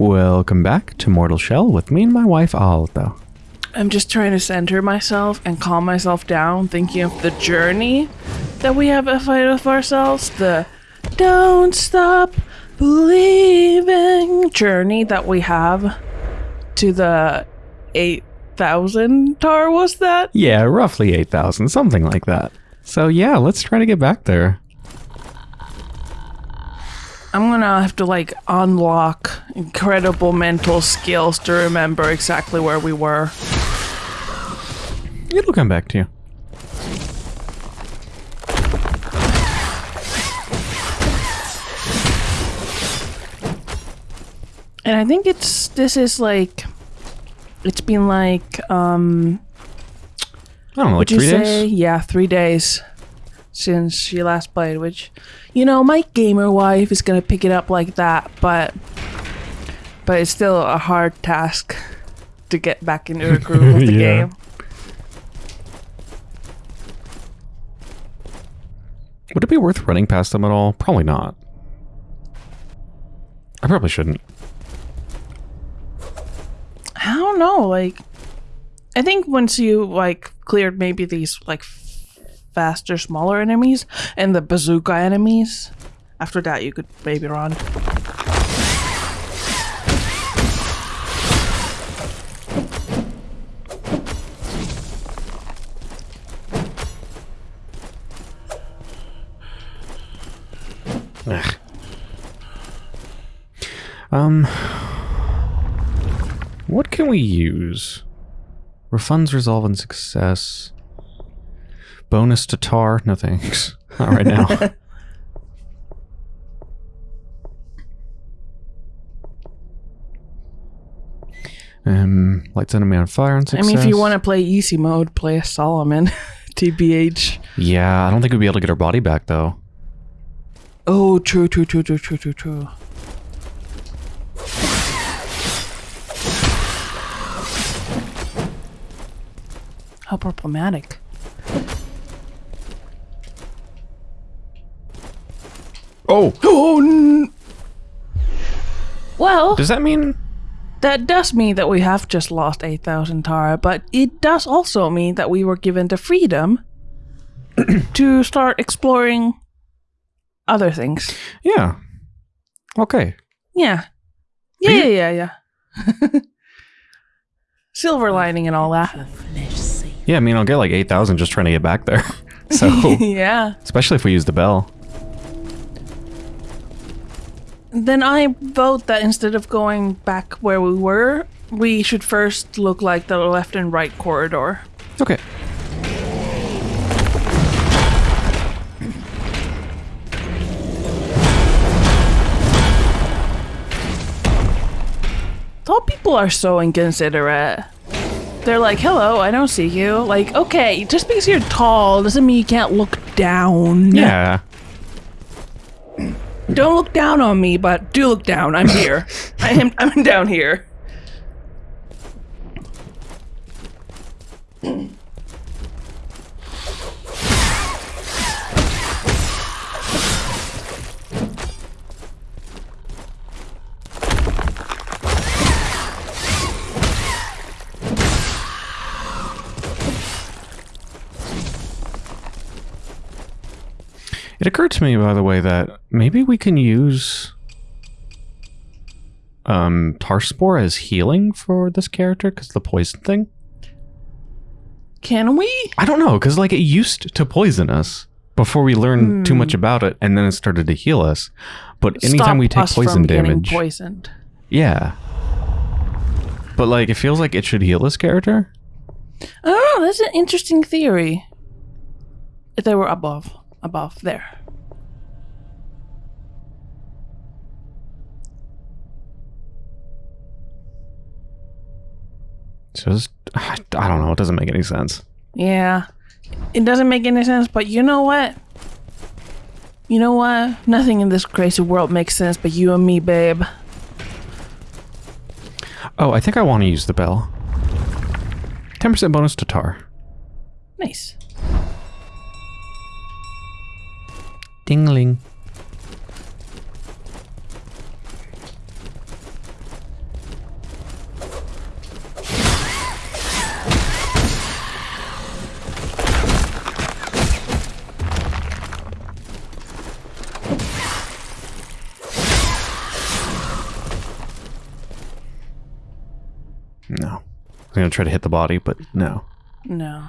Welcome back to Mortal Shell with me and my wife Alta. I'm just trying to center myself and calm myself down, thinking of the journey that we have ahead of ourselves. The don't stop believing journey that we have to the 8,000 tar, was that? Yeah, roughly 8,000, something like that. So yeah, let's try to get back there. I'm gonna have to like unlock incredible mental skills to remember exactly where we were. It'll come back to you. And I think it's this is like it's been like um I don't know, like three say days? yeah, 3 days since she last played, which you know, my gamer wife is going to pick it up like that, but but it's still a hard task to get back into the groove of the Yeah. game. Would it be worth running past them at all? Probably not. I probably shouldn't. I don't know, like I think once you like cleared maybe these like f- faster, smaller enemies and the bazooka enemies, after that you could maybe run. Ugh. Um, what can we use? Refunds resolve and success. Bonus to tar? No thanks. Not right now. um, lights enemy on fire and I success. mean, if you want to play easy mode, play a Solomon. TBH. Yeah, I don't think we'd be able to get our body back though. Oh, true, true, true, true, true, true, true. How problematic. Oh, Oh, n- well, does that mean? that does mean that we have just lost 8,000 Tara, but it does also mean that we were given the freedom to start exploring other things. Yeah. Okay. Yeah. Yeah, yeah, yeah, yeah. Silver lining and all that. Yeah, I mean, I'll get like 8,000 just trying to get back there. so, yeah. especially if we use the bell. Then I vote that instead of going back where we were, we should first look like the left and right corridor. Okay. Tall people are so inconsiderate. They're like, hello, I don't see you. Like, okay, just because you're tall doesn't mean you can't look down. Yeah. Don't look down on me, but do look down. I'm here. I am I'm down here. Occurred to me, by the way, that maybe we can use um, tar spore as healing for this character because the poison thing. Can we? I don't know because like it used to poison us before we learned too much about it, and then it started to heal us. But anytime Stop we take poison damage, poisoned. yeah. But like, it feels like it should heal this character. Oh, that's an interesting theory. If they were above, above there. It's- I don't know. It doesn't make any sense. Yeah, it doesn't make any sense. But you know what? You know what? Nothing in this crazy world makes sense but you and me, babe. Oh, I think I want to use the bell. 10% bonus to tar. Nice. Dingling. I'm gonna try to hit the body, but no. No.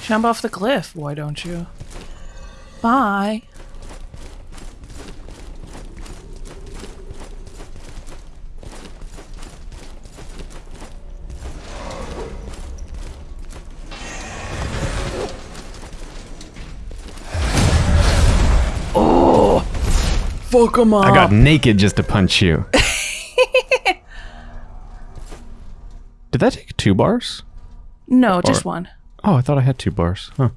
Jump off the cliff, why don't you? Bye. Fuck him up. I got naked just to punch you. Did that take two bars? no, just Or- one. Oh, I thought I had two bars. Huh.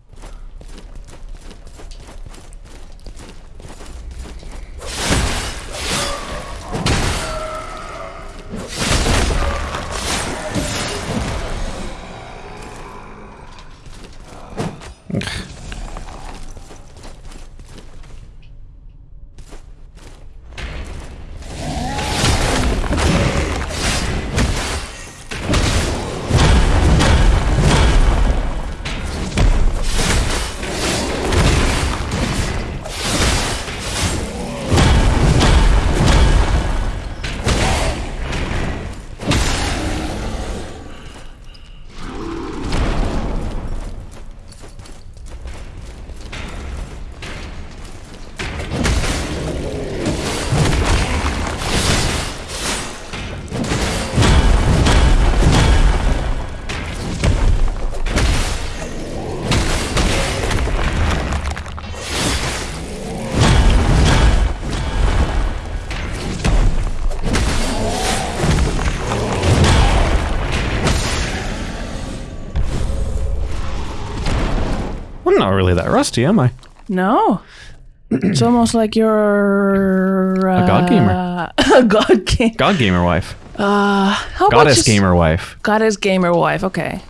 Not really that rusty, am I? No. It's almost like you're uh, A god gamer. a god gamer. God gamer wife. Uh, how about Goddess just- gamer wife. Goddess gamer wife. Okay.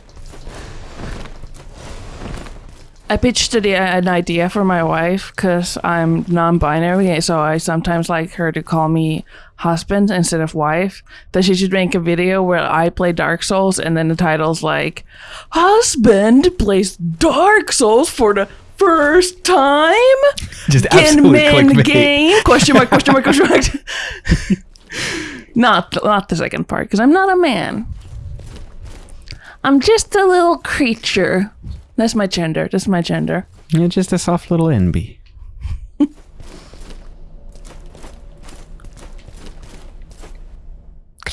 I pitched an idea for my wife because I'm non-binary, so I sometimes like her to call me husband instead of wife. That she should make a video where I play Dark Souls, and then the title's like, "Husband plays Dark Souls for the first time Just in absolute main game?" Question mark? Question mark? Question mark? not not the second part because I'm not a man. I'm just a little creature. That's my gender. That's my gender. You're just a soft little NB. Can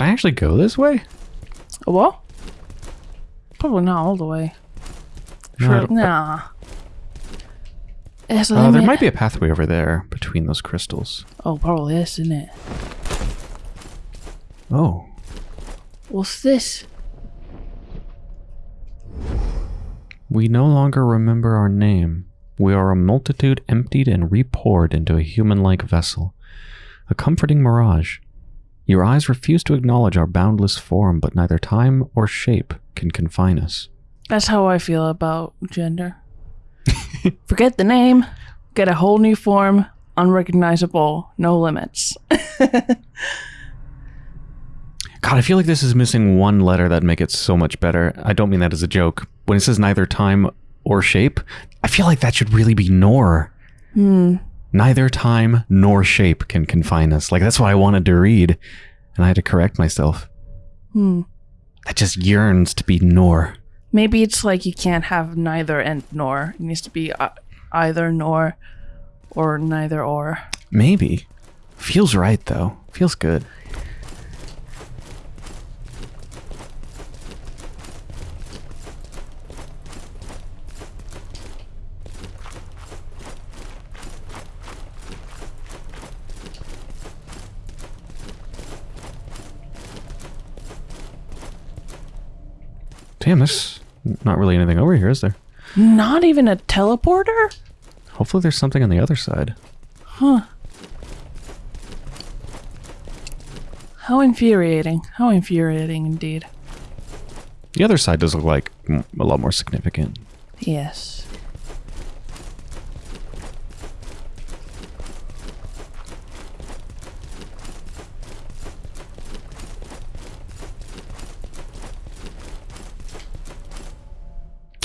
I actually go this way? A what? Probably not all the way. No, Sure, nah. Uh, there might be a pathway over there between those crystals. Oh, probably is, isn't it? Oh. What's this? We no longer remember our name. We are a multitude emptied and repoured into a human like vessel. A comforting mirage. Your eyes refuse to acknowledge our boundless form, but neither time or shape can confine us. That's how I feel about gender. Forget the name, get a whole new form, unrecognizable, no limits. God, I feel like this is missing one letter that'd make it so much better. I don't mean that as a joke. When it says neither time or shape, I feel like that should really be nor. Hmm. Neither time nor shape can confine us. Like that's what I wanted to read, and I had to correct myself. Hmm. That just yearns to be nor. Maybe it's like you can't have neither and nor. It needs to be uh, either nor or neither or. Maybe. Feels right though. Feels good. Damn, there's not really anything over here, is there? Not even a teleporter? Hopefully there's something on the other side. Huh. How infuriating. How infuriating indeed. The other side does look like a lot more significant. Yes.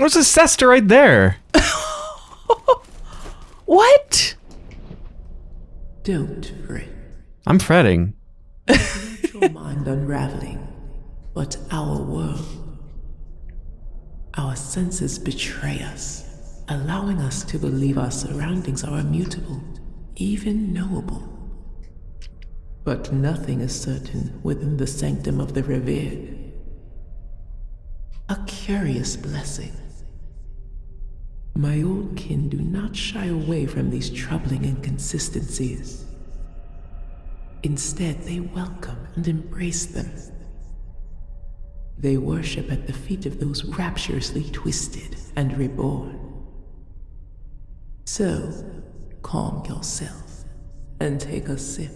There's a Sester right there. What? Don't fret. I'm fretting. Your mind unraveling. But our world, our senses betray us, allowing us to believe our surroundings are immutable, even knowable. But nothing is certain within the sanctum of the revered. A curious blessing. My old kin do not shy away from these troubling inconsistencies. Instead, they welcome and embrace them. They worship at the feet of those rapturously twisted and reborn. So, calm yourself and take a sip.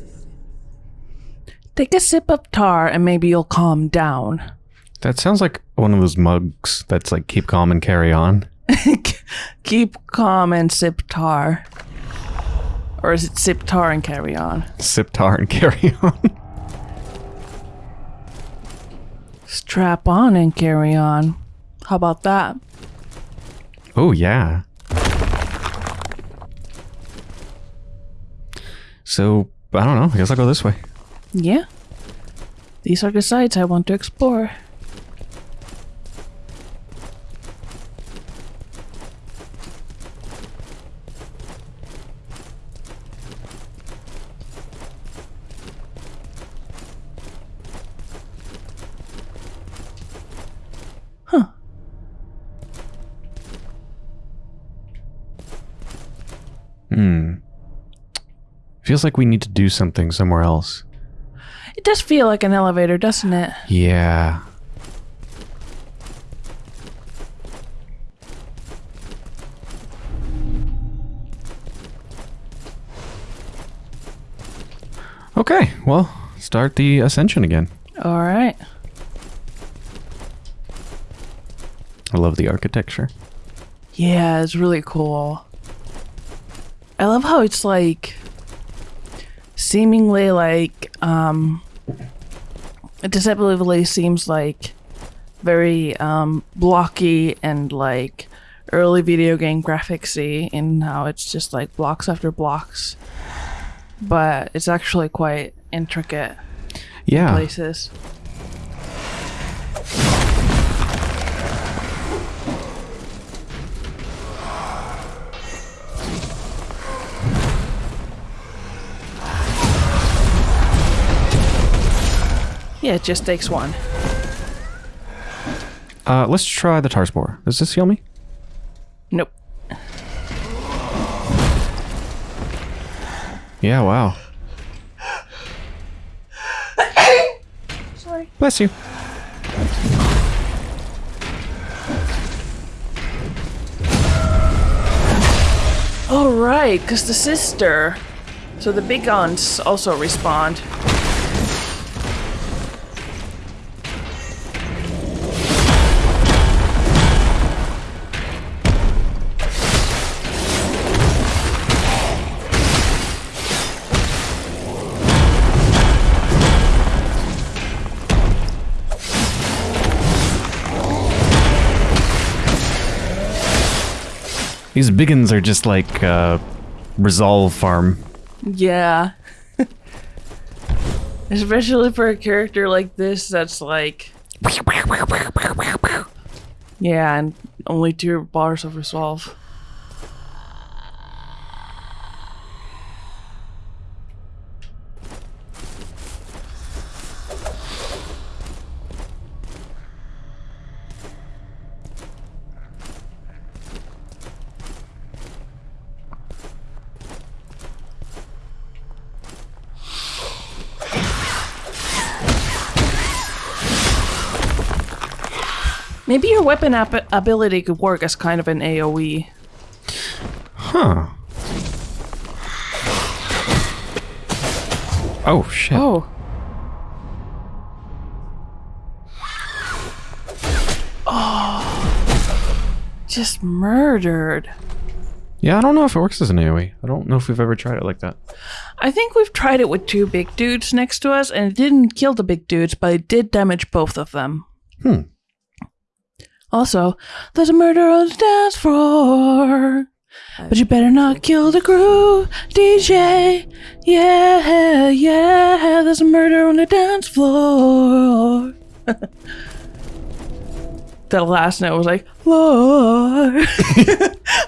Take a sip of tar and maybe you'll calm down. That sounds like one of those mugs that's like keep calm and carry on. Keep calm and sip tar. Or is it sip tar and carry on? Sip tar and carry on. Strap on and carry on. How about that? oh yeah. So I don't know. I guess I'll go this way. Yeah. These are the sites I want to explore. Hmm. Feels like we need to do something somewhere else. It does feel like an elevator, doesn't it? Yeah. Okay, well, start the ascension again. All right. I love the architecture. Yeah, it's really cool. I love how it's like seemingly like um it deceptively seems like very um blocky and like early video game graphicsy in how it's just like blocks after blocks. But it's actually quite intricate Yeah. places. Yeah, it just takes one. Uh, let's try the tar spore. Does this heal me? Nope. Yeah, wow. Sorry. Bless you. All right, because the sister. So the big aunts also respond. These biggins are just like uh, resolve farm. Yeah. Especially for a character like this that's like. Yeah, and only two bars of resolve. Maybe your weapon ap- ability could work as kind of an. AoE. Huh. Oh shit. Oh. Oh. Just murdered. Yeah, I don't know if it works as an AoE. I don't know if we've ever tried it like that. I think we've tried it with two big dudes next to us, and it didn't kill the big dudes, but it did damage both of them. Hmm. Also, there's a murder on the dance floor. But you better not kill the crew, DJ. Yeah, yeah, there's a murder on the dance floor. that last note was like, Lord.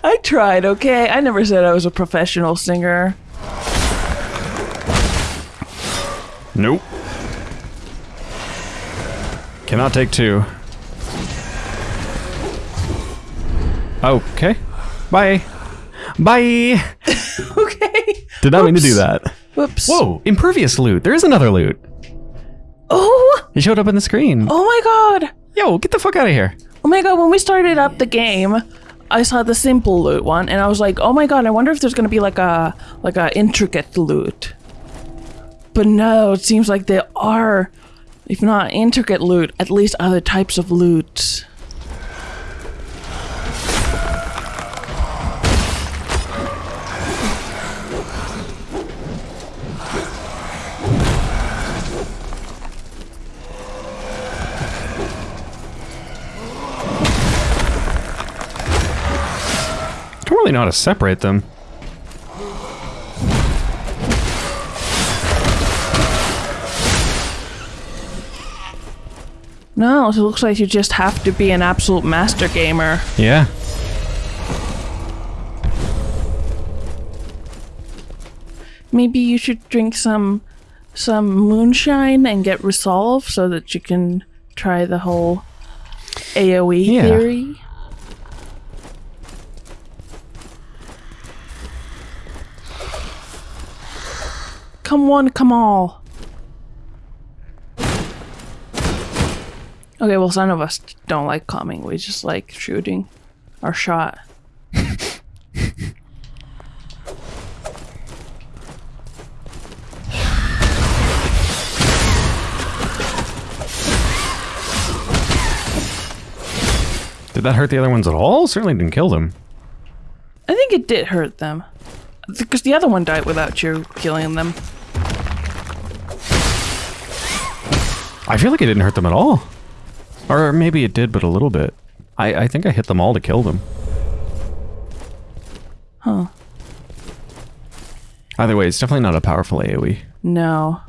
I tried, okay? I never said I was a professional singer. Nope. Cannot take two. Okay. Bye. Bye. Okay. Did not mean to do that. Whoops. Whoa, impervious loot. There is another loot. Oh, It showed up on the screen. oh my god. Yo, get the fuck out of here. Oh my god, when we started up the game, I saw the simple loot one and I was like, "Oh my god, I wonder if there's going to be like a like a intricate loot." But no, it seems like there are if not intricate loot, at least other types of loot. Really know how to separate them. No, it looks like you just have to be an absolute master gamer. Yeah. Maybe you should drink some some moonshine and get resolve so that you can try the whole AoE Yeah. theory. Come one, come all. Okay, well, some of us don't like coming. We just like shooting our shot. Did that hurt the other ones at all? Certainly didn't kill them. I think it did hurt them. Because the other one died without you killing them. I feel like it didn't hurt them at all. Or maybe it did, but a little bit. I, I think I hit them all to kill them. Huh. Either way, it's definitely not a powerful. AoE. No.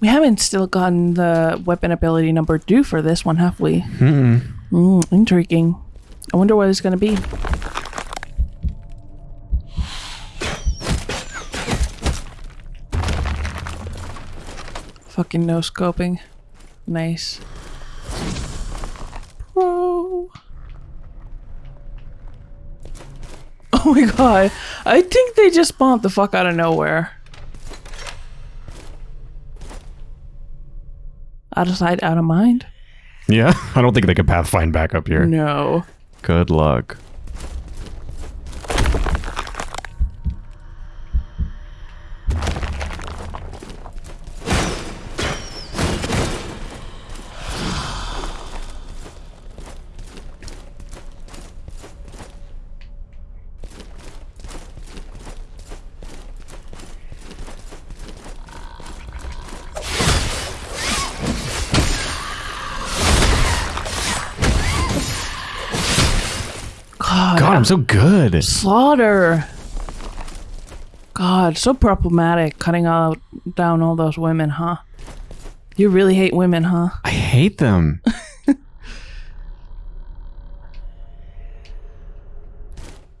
We haven't still gotten the weapon ability number two for this one, have we? Mm-mm. Mm, intriguing. I wonder what it's gonna be. Fucking no scoping. Nice. Pro. Oh my god. I think they just spawned the fuck out of nowhere. Out of sight, out of mind? Yeah, I don't think they could pathfind back up here. No. Good luck. God, God, I'm so good. slaughter. God, so problematic cutting out down all those women, huh? You really hate women, huh? I hate them.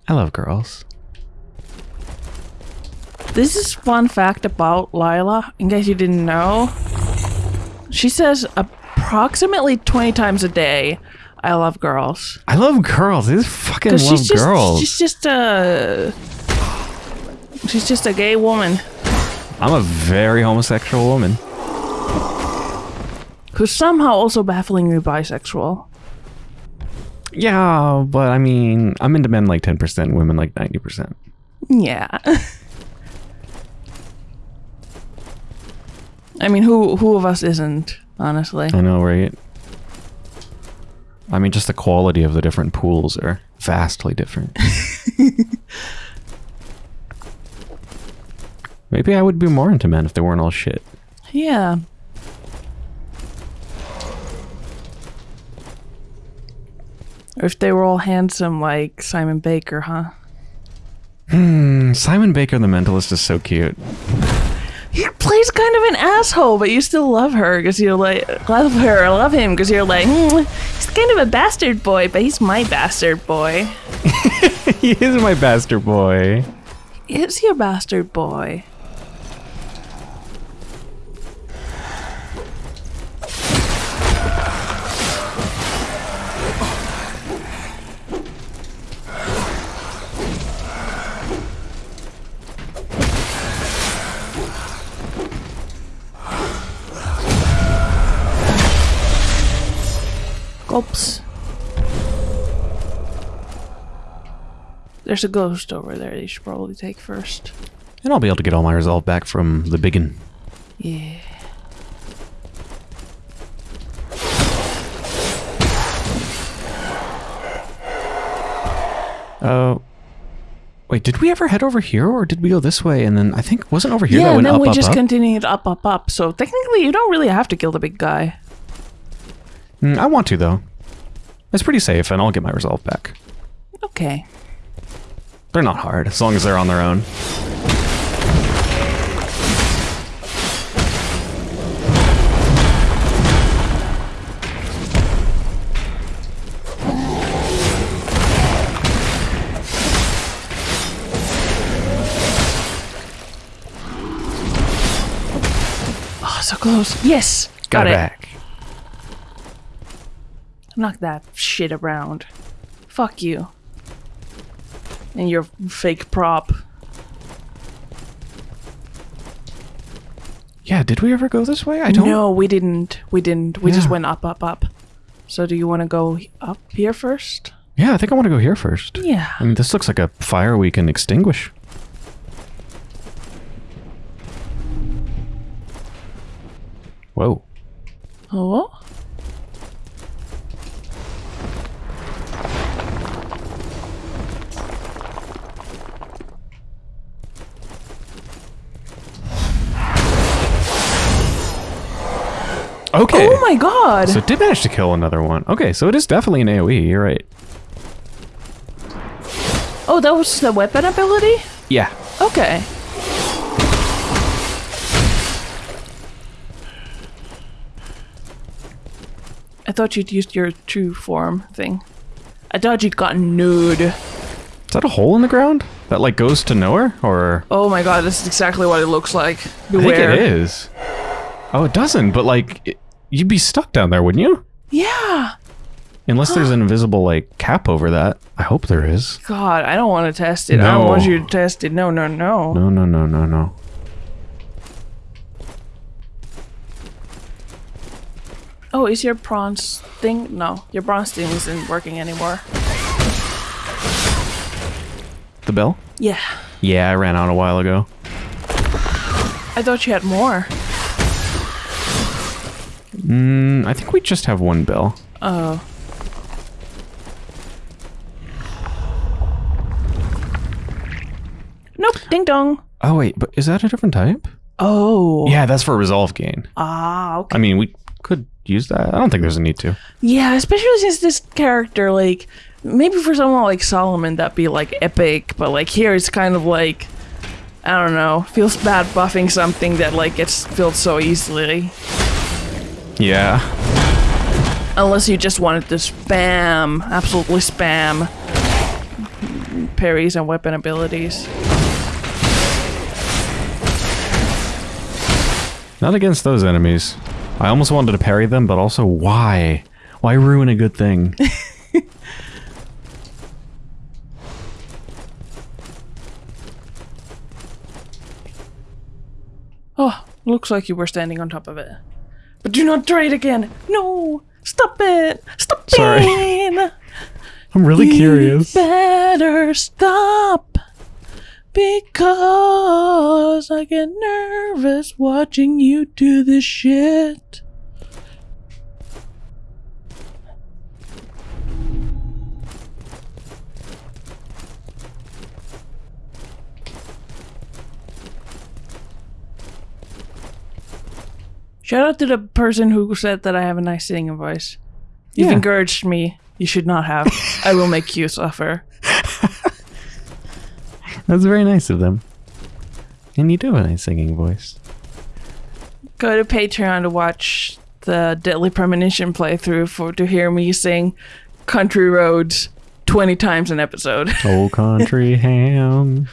I love girls. This is fun fact about Lila, in case you didn't know. She says approximately 20 times a day, I love girls. I love girls. I just fucking love she's just girls. she's just a she's just a gay woman I'm a very homosexual woman. who's somehow also bafflingly bisexual. Yeah, but I mean, I'm into men like 10%, women like 90%. Yeah. I mean, who who of us isn't, honestly? I know, right? I mean, just the quality of the different pools are vastly different. Maybe I would be more into men if they weren't all shit. Yeah. Or if they were all handsome like Simon Baker, huh? Hmm, Simon Baker the Mentalist is so cute. He plays kind of an asshole, but you still love her because you're like love her, love him because you're like "Hmm, he's kind of a bastard boy, but he's my bastard boy. he is my bastard boy. Is your bastard boy? Gulps. There's a ghost over there you should probably take first. And I'll be able to get all my resolve back from the biggin. Yeah. Oh. wait, did we ever head over here or did we go this way? And then I think wasn't over here yeah, that and went then up, we up, just up? continued up, up, up. So technically, you don't really have to kill the big guy. Mm, I want to though. It's pretty safe and I'll get my resolve back. Okay. They're not hard as long as they're on their own. Oh, so close. Yes, got, Got, it it. back. Knock that shit around. Fuck you. And your fake prop. Yeah, did we ever go this way? I don't No, we didn't. We didn't. We just went up, up, up. So do you want to go up here first? Yeah, I think I want to go here first. Yeah. I mean, this looks like a fire we can extinguish. Whoa. Oh. Okay. Oh my god. So it did manage to kill another one. Okay, so it is definitely an AoE. You're right. oh, that was the weapon ability? Yeah. Okay. I thought you'd used your true form thing. I thought you'd gotten nude. Is that a hole in the ground that like goes to nowhere, or Oh my god, this is exactly what it looks like. Beware. I think it is. Oh, it doesn't. But like, it, you'd be stuck down there, wouldn't you? Yeah. Unless there's an invisible like cap over that. I hope there is. God, I don't want to test it. I don't want you to test it. No, no, no. No, no, no, no, no. Oh, is your bronze thing? No, your bronze thing isn't working anymore. The bell? Yeah. Yeah, I ran out a while ago. I thought you had more. Mm, I think we just have one bell. Oh. Nope. Ding dong. Oh wait, but is that a different type? Oh. Yeah, that's for resolve gain. Ah, okay. I mean, we could use that. I don't think there's a need to. Yeah, especially since this character, like, maybe for someone like Solomon, that'd be like epic, but like here it's kind of like, I don't know, feels bad buffing something that like gets filled so easily. Yeah. Unless you just wanted to spam, absolutely spam parries and weapon abilities. Not against those enemies. I almost wanted to parry them, but also why? Why ruin a good thing? Oh, looks like you were standing on top of it. But do not try it again. No, stop it. Stop Sorry. it. I'm really You curious. better stop. Because I get nervous watching you do this shit. Shout out to the person who said that I have a nice singing voice. You've Yeah. encouraged me You should not have. I will make you suffer. That's very nice of them. And you do have a nice singing voice. Go to Patreon to watch the Deadly Premonition playthrough for to hear me sing Country Roads 20 times an episode. Old country ham.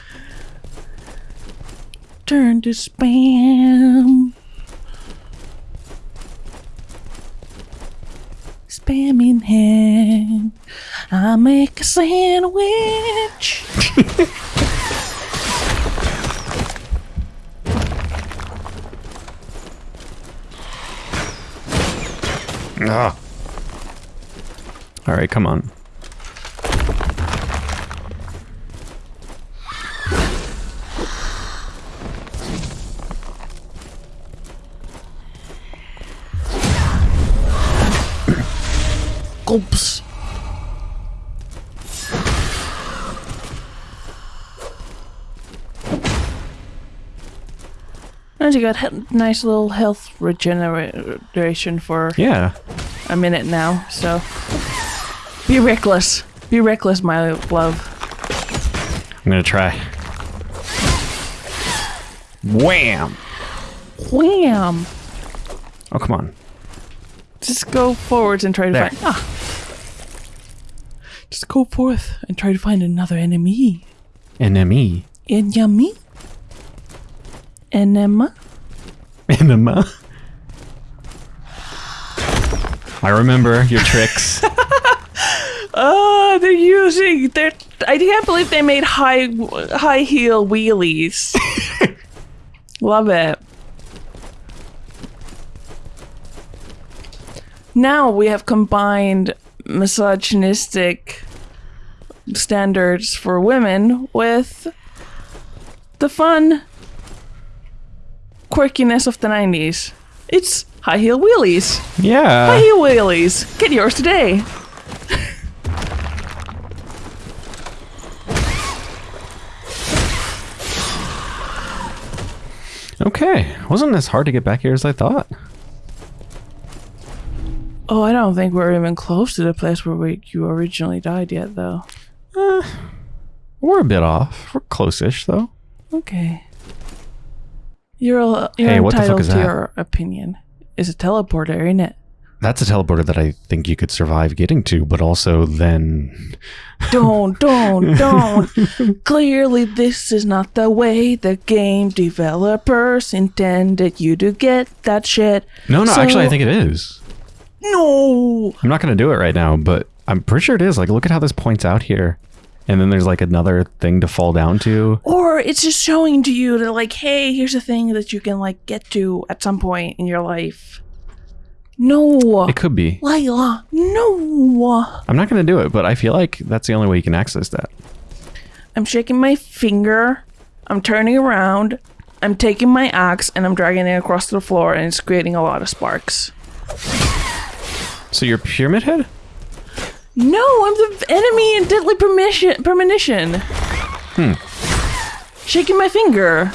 Turn to spam. Spam in hand. I make a sandwich. Ah. All right, come on. Gulps. And you got nice little health regeneration for Yeah. a minute now, so be reckless. Be reckless, my love. I'm gonna try. Wham! Wham! Oh, come on. Just go forwards and try to There. find. Ah. Just go forth and try to find another enemy. Enemy. Enemy? Enema? Enema. I remember your tricks. Oh, they're using. They're. I can't believe they made high high heel wheelies. Love it. Now we have combined misogynistic standards for women with the fun quirkiness of the 90s. It's high heel wheelies. Yeah. High heel wheelies. Get yours today. Okay. Wasn't as hard to get back here as I thought. Oh, I don't think we're even close to the place where we, you originally died yet, though. Eh, we're a bit off. We're close-ish, though. Okay. You're, you're Hey, what the fuck entitled is to that? your opinion. It's a teleporter, ain't it? That's a teleporter that I think you could survive getting to, but also then Don't, don't, don't. Clearly, this is not the way the game developers intended you to get that shit. No, no, So- actually I think it is. No! I'm not going to do it right now, but I'm pretty sure it is. Like look at how this points out here. And then there's like another thing to fall down to. Or it's just showing to you that, like, hey, here's a thing that you can, like, get to at some point in your life. No! It could be. Layla, no! I'm not going to do it, but I feel like that's the only way you can access that. I'm shaking my finger. I'm turning around. I'm taking my axe and I'm dragging it across the floor, and it's creating a lot of sparks. So you're Pyramid Head? No, I'm the enemy in deadly permission, premonition. Hmm. Shaking my finger.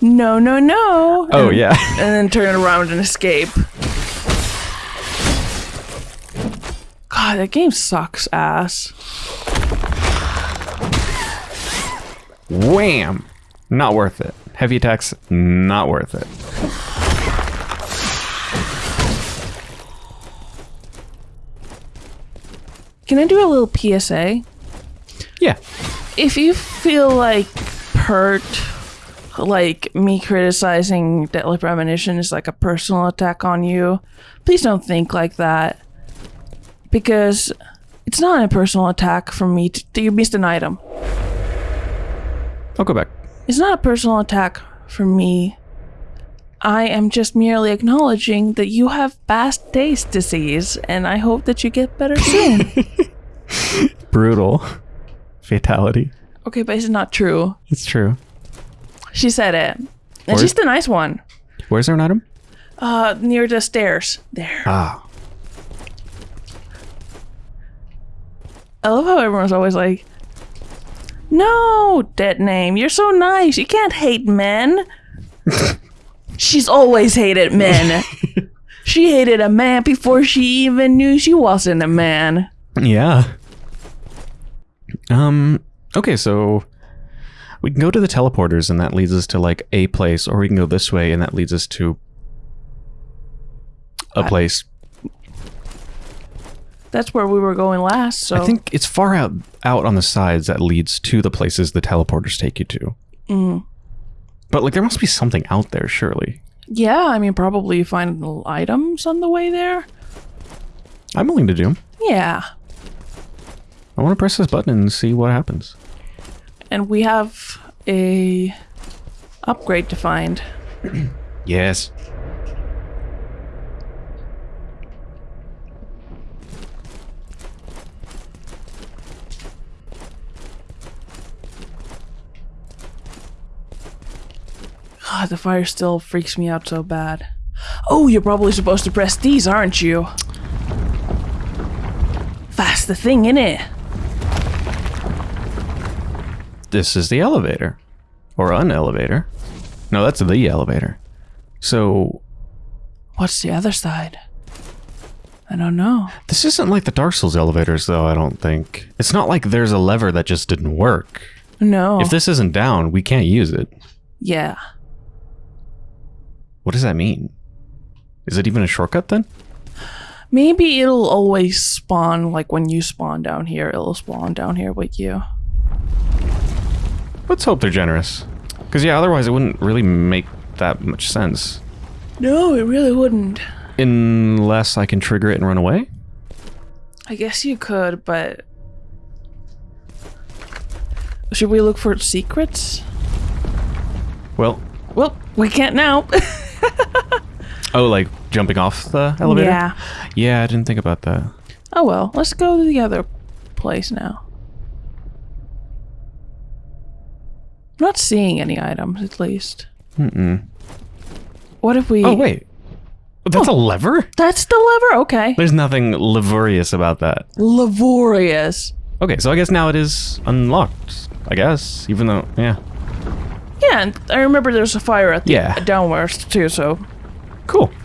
No, no, no. Oh, and, yeah. And then turn around and escape. God, that game sucks ass. Wham! Not worth it. Heavy attacks, not worth it. Can I do a little PSA? Yeah. if you feel like hurt, like me criticizing Deadly Premonition is like a personal attack on you, please don't think like that. Because it's not a personal attack from me. To, you missed an item. I'll go back. It's not a personal attack from me. I am just merely acknowledging that you have bad taste disease, and I hope that you get better soon. Brutal. Fatality. okay, but it's not true. It's true. She said it. And Or- she's the nice one. Where's there an item? Uh, near the stairs. There. Ah. I love how everyone's always like, No, dead name, you're so nice. You can't hate men. She's always hated men. she hated a man before she even knew she wasn't a man. Yeah. Um. Okay, so we can go to the teleporters, and that leads us to like a place, or we can go this way, and that leads us to a I- place. That's where we were going last. So I think it's far out out on the sides that leads to the places the teleporters take you to. Mm. But like, there must be something out there, surely. Yeah, I mean, probably find items on the way there. I'm willing to do. Yeah, I want to press this button and see what happens. and we have a upgrade to find. Yes. God, the fire still freaks me out so bad. Oh, you're probably supposed to press these, aren't you? That's the thing, innit? This is the elevator. Or an elevator. No, that's the elevator. So, What's the other side? I don't know. this isn't like the Dark Souls elevators, though, I don't think. It's not like there's a lever that just didn't work. No. If this isn't down, we can't use it. yeah. What does that mean? Is it even a shortcut then? Maybe it'll always spawn, like when you spawn down here, it'll spawn down here with you. Let's hope they're generous. Because, yeah, otherwise it wouldn't really make that much sense. No, it really wouldn't. Unless I can trigger it and run away? I guess you could, but. Should we look for secrets? Well, Well, we can't now. oh, like jumping off the elevator? Yeah. Yeah, I didn't think about that. Oh well, let's go to the other place now. I'm not seeing any items, at least. Mm-mm. What if we. Oh, wait. That's oh. a lever? That's the lever? Okay. There's nothing laborious about that. Laborious. Okay, so I guess now it is unlocked. I guess, even though, yeah. Yeah, and I remember there's a fire at the Yeah. downwards too, so. Cool.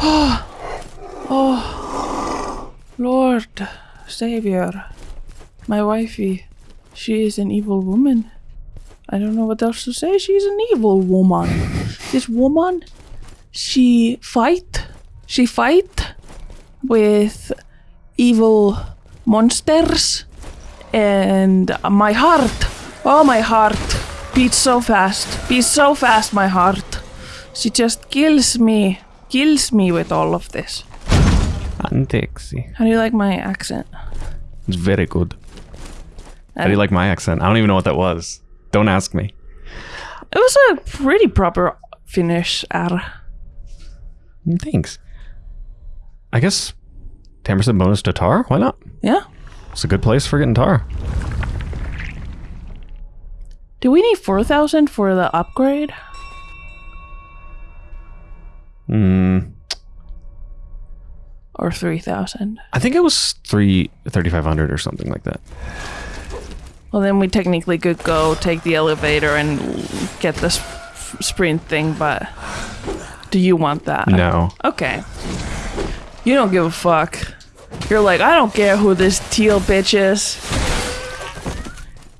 Oh. oh Lord, Savior, my wifey, she is an evil woman. I don't know what else to say. She's an evil woman. this woman, she fight, she fight with evil monsters, and my heart, oh my heart, beats so fast, beats so fast, my heart. She just kills me, kills me with all of this. Antexi. How do you like my accent? It's very good. How do you like my accent? I don't even know what that was. Don't ask me. It was a pretty proper Finnish R. Mm, Thanks. I guess 10% bonus to tar? Why not? Yeah. It's a good place for getting tar. Do we need 4,000 for the upgrade? Hmm. Or 3,000? I think it was three thirty five hundred or something like that. Well, then we technically could go take the elevator and get this sprint thing, but do you want that? No. Okay. You don't give a fuck. You're like, I don't care who this Tiel bitch is.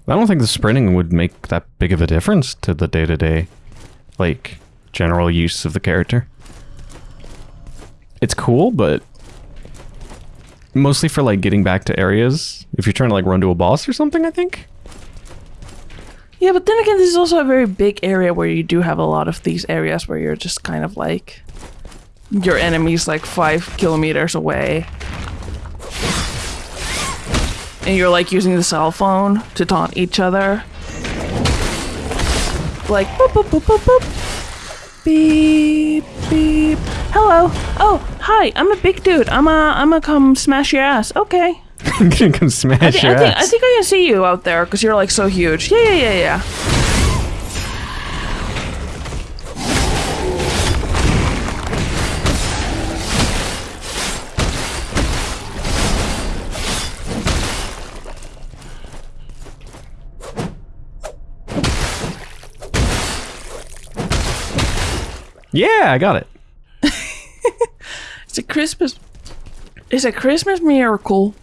I don't think the sprinting would make that big of a difference to the day to day, like, general use of the character. It's cool, but mostly for like getting back to areas. If you're trying to like run to a boss or something, I think. Yeah, but then again, this is also a very big area where you do have a lot of these areas where you're just kind of like your enemy's like five kilometers away. And you're like using the cell phone to taunt each other. Like boop boop boop boop boop. Beep beep. Hello. Oh, hi. I'm a big dude. I'm a I'm a come smash your ass. Okay. I'm gonna come smash I, thi- your I think, I think I can see you out there because you're like so huge. Yeah, yeah, yeah, yeah. Yeah, I got it. It's a Christmas. It's a Christmas miracle.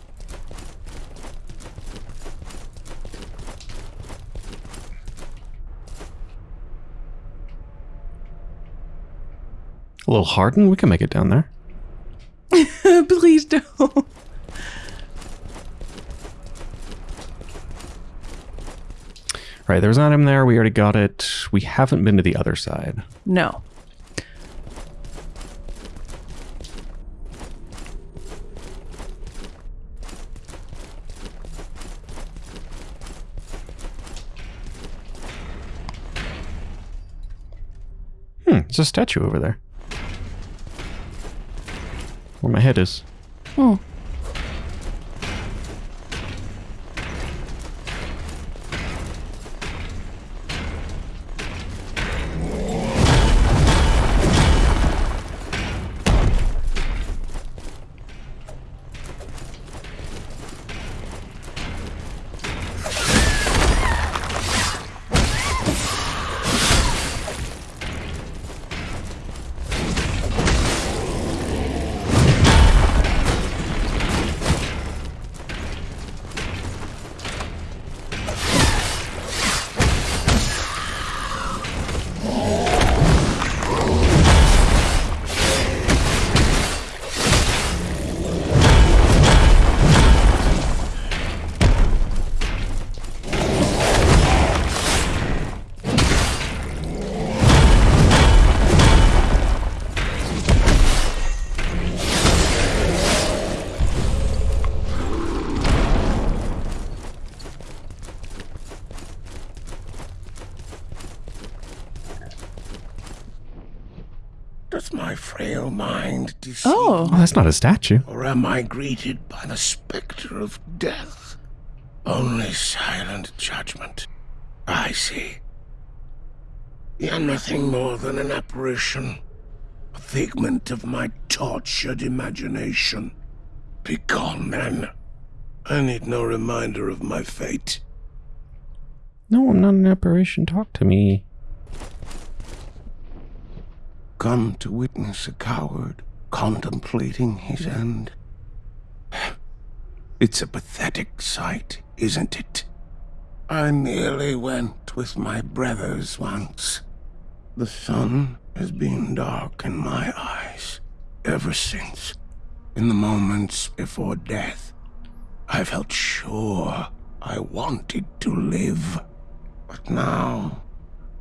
A little hardened. We can make it down there. Please don't. Right, there's an item there. We already got it. We haven't been to the other side. No. Hmm, there's a statue over there. Where my head is. Hmm. That's not a statue. or am I greeted by the specter of death? Only silent judgment. I see. You're nothing more than an apparition, a figment of my tortured imagination. Begone, then. I need no reminder of my fate. No, I'm not an apparition. Talk to me. come to witness a coward contemplating his end. It's a pathetic sight, isn't it? I nearly went with my brothers once. The sun has been dark in my eyes ever since. In the moments before death, I felt sure I wanted to live. But now,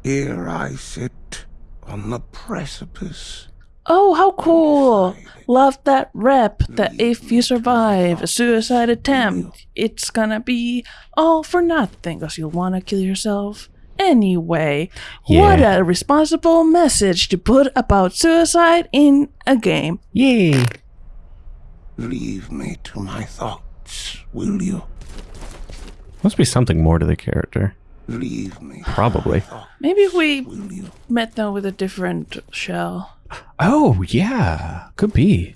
here I sit on the precipice. Oh, how cool! Love that rep that if you survive a suicide attempt, it's gonna be all for nothing because you'll wanna kill yourself anyway. What a responsible message to put about suicide in a game. Yay! Leave me to my thoughts, will you? Must be something more to the character. Leave me. Probably. Maybe we met them with a different shell. Oh, yeah. Could be.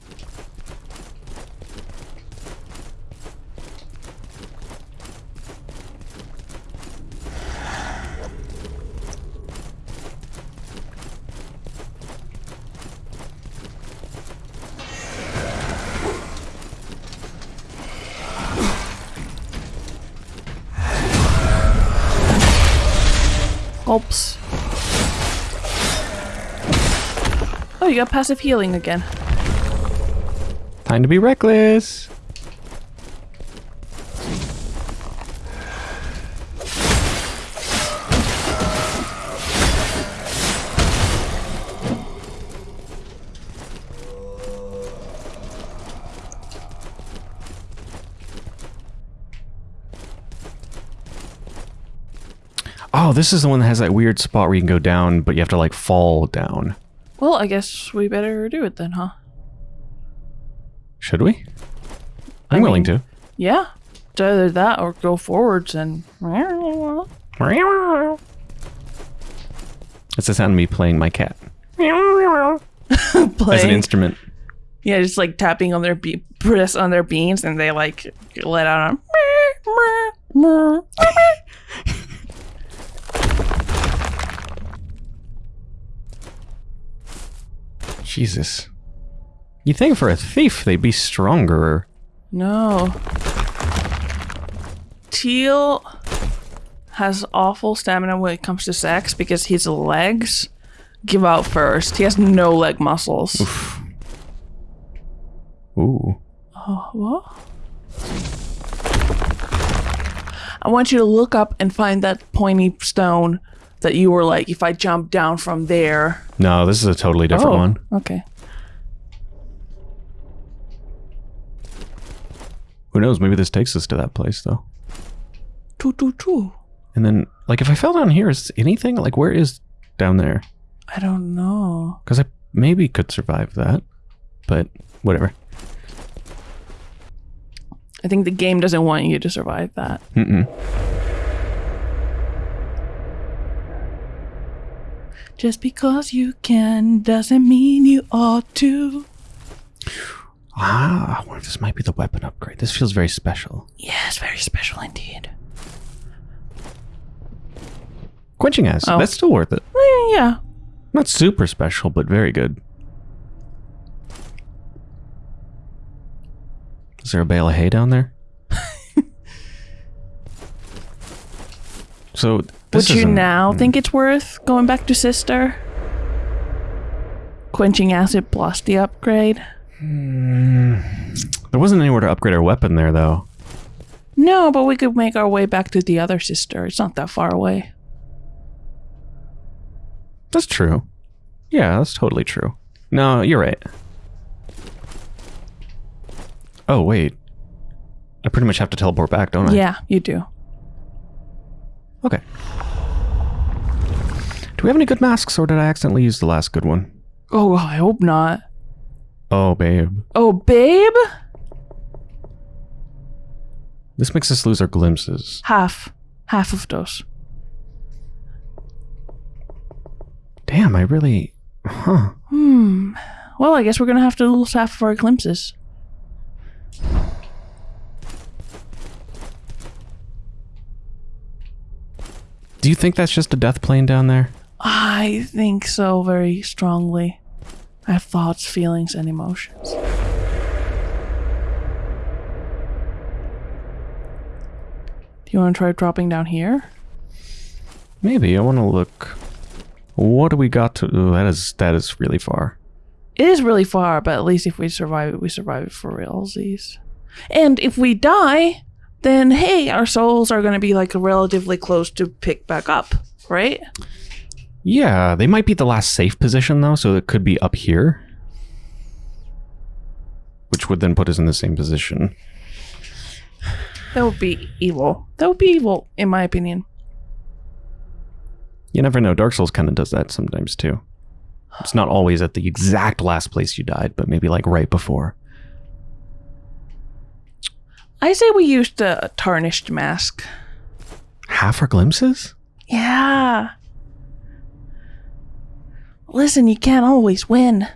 Oops. Oh, you got passive healing again. Time to be reckless. Oh, this is the one that has that weird spot where you can go down, but you have to like fall down. Well, I guess we better do it then, huh? Should we? I I'm willing mean- to. Yeah. It's either that or go forwards and. It's the sound of me playing my cat Play as an instrument. Yeah, just like tapping on their be- press on their beans and they like let out a. Jesus. You think for a thief they'd be stronger? No. Tiel has awful stamina when it comes to sex because his legs give out first. He has no leg muscles. Ooh. Oh, what? I want you to look up and find that pointy stone that you were like, if I jump down from there. No, this is a totally different oh, one. Okay. Who knows? Maybe this takes us to that place, though. Choo choo choo. And then, like, if I fell down here, is anything? Like, where is down there? I don't know. Because I maybe could survive that. But, whatever. I think the game doesn't want you to survive that. Mm-mm. Just because you can doesn't mean you ought to. Ah, I wonder if this might be the weapon upgrade. This feels very special. Yes, very special indeed. Quenching acid. Oh. That's still worth it. Eh, yeah. Not super special, but very good. Is there a bale of hay down there? so this Would you now hmm. think it's worth going back to Sester? Quenching acid plus the upgrade? Hmm. There wasn't anywhere to upgrade our weapon there, though. No, but we could make our way back to the other sister. It's not that far away. That's true. Yeah, that's totally true. No, you're right. Oh, wait. I pretty much have to teleport back, don't I? Yeah, you do. Okay. Do we have any good masks, or did I accidentally use the last good one? Oh, I hope not. Oh, babe. Oh, babe? This makes us lose our glimpses. Half. Half of those. Damn, I really. Huh. Hmm. Well, I guess we're gonna have to lose half of our glimpses. Do you think that's just a death plane down there? I think so very strongly. I have thoughts, feelings, and emotions. Do you want to try dropping down here? Maybe. I want to look. What do we got to. Ooh, that is that is really far. It is really far, but at least if we survive it, we survive it for realsies. And if we die, then hey, our souls are going to be like relatively close to pick back up, right? Yeah, they might be the last safe position though, so it could be up here. Which would then put us in the same position. That would be evil. That would be evil, in my opinion. You never know. Dark Souls kind of does that sometimes too. It's not always at the exact last place you died, but maybe like right before. I say we use the tarnished mask. Half our glimpses? Yeah. Listen, you can't always win.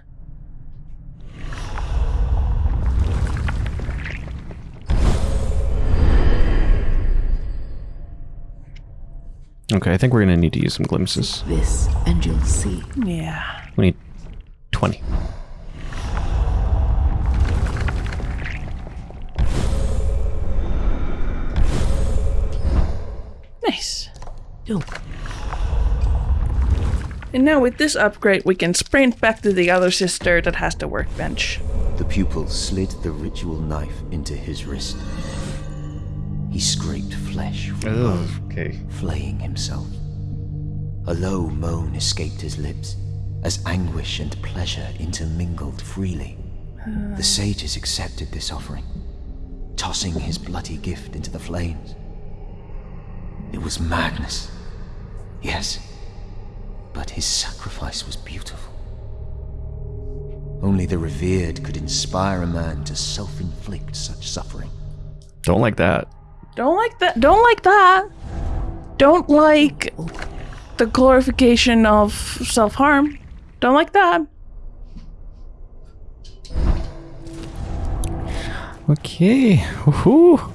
Okay, I think we're gonna need to use some glimpses. This, and you'll see. Yeah. We need 20. Nice. Oh, And now with this upgrade, we can sprint back to the other sister that has the workbench. The pupil slid the ritual knife into his wrist. He scraped flesh from oh, bone, okay. flaying himself. A low moan escaped his lips as anguish and pleasure intermingled freely. The sages accepted this offering, tossing his bloody gift into the flames. It was madness. Yes, but his sacrifice was beautiful. Only the revered could inspire a man to self inflict such suffering. Don't like that. Don't like that. Don't like that. Don't like the glorification of self harm. Don't like that. Okay. Woohoo.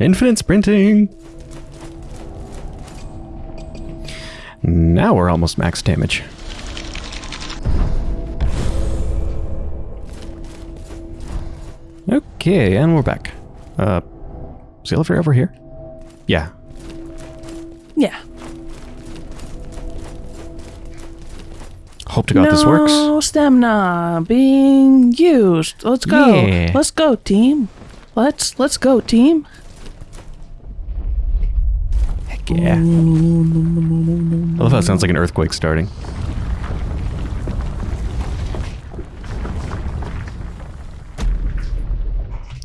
Infinite sprinting. Now we're almost max damage. Okay, and we're back. Uh, is the over here? Yeah. Yeah. Hope to God no this works. No stamina being used. Let's go. Yeah. Let's go, team. Let's let's go, team. Heck yeah. I love how it sounds like an earthquake starting.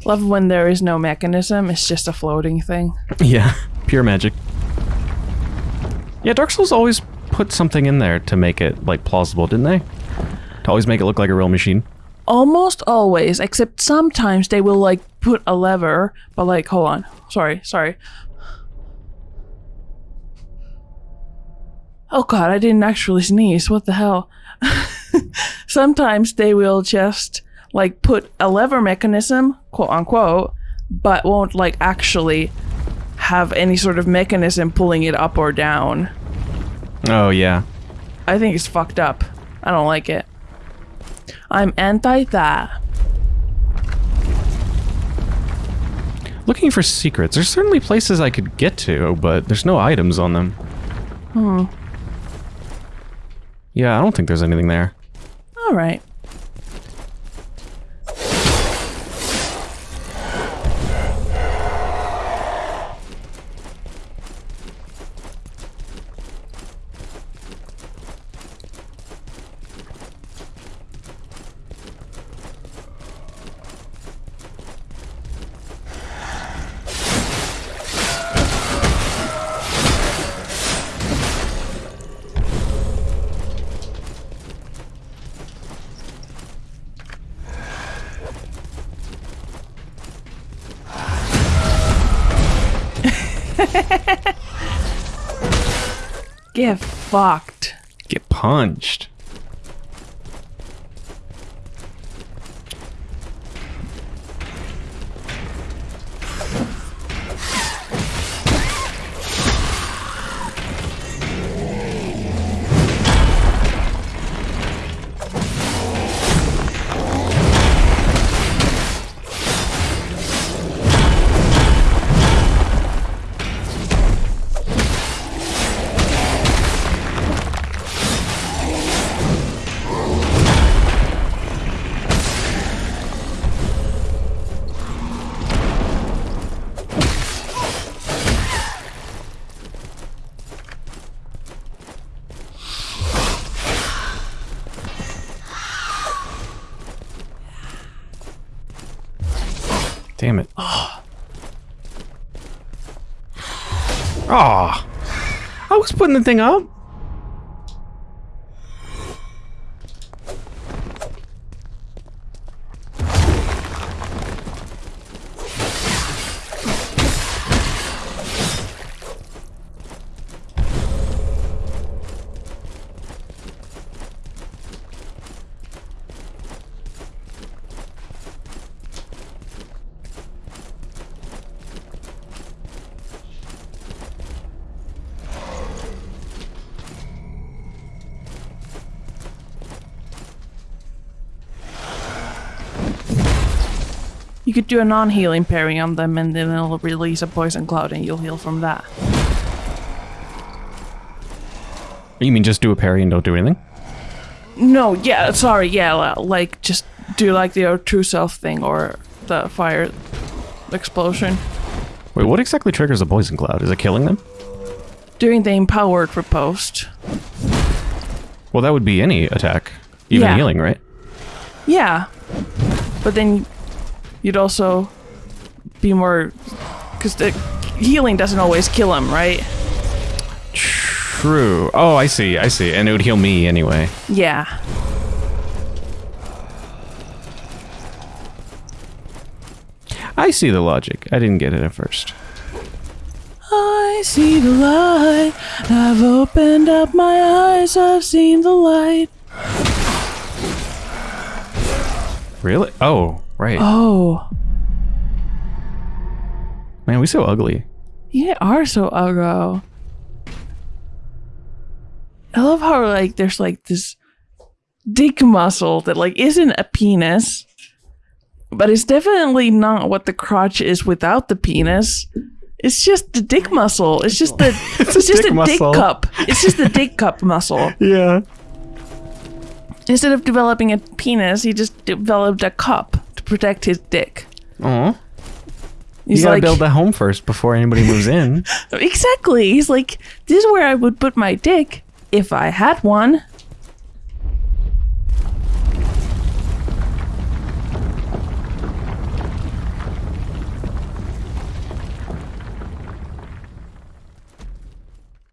Love when there is no mechanism. It's just a floating thing. Yeah, pure magic. Yeah, Dark Souls always put something in there to make it like plausible, didn't they? To always make it look like a real machine. Almost always, except sometimes they will like put a lever, but like hold on. Sorry, sorry. Oh god, I didn't actually sneeze. What the hell? sometimes they will just like put a lever mechanism, quote unquote, but won't like actually have any sort of mechanism pulling it up or down. Oh yeah. I think it's fucked up. I don't like it. I'm anti that. Looking for secrets. There's certainly places I could get to, but there's no items on them. Hmm. Yeah, I don't think there's anything there. All right. Fucked. Get punched. Putting the thing up. Do a non-healing parry on them, and then it'll release a poison cloud, and you'll heal from that. You mean just do a parry and don't do anything? No, yeah, sorry, yeah, like just do like the true self thing or the fire explosion. Wait, what exactly triggers a poison cloud? Is it killing them? During the empowered riposte. Well, that would be any attack. Even Yeah. healing, right? Yeah, but then you'd also be more because the healing doesn't always kill him, right? True. Oh, I see, I see. And it would heal me anyway. Yeah. I see the logic. I didn't get it at first. I see the light. I've opened up my eyes. I've seen the light. Really? Oh, right. Oh, Man, we so ugly. you are so ugly. I love how like there's like this dick muscle that like isn't a penis, but it's definitely not what the crotch is without the penis. It's just the dick muscle. It's just the it's, a just dick a muscle. dick cup. It's just the dick cup muscle. Yeah. Instead of developing a penis, he just developed a cup protect his dick. Oh. You gotta like, build a home first before anybody moves in. exactly. He's like, this is where I would put my dick if I had one.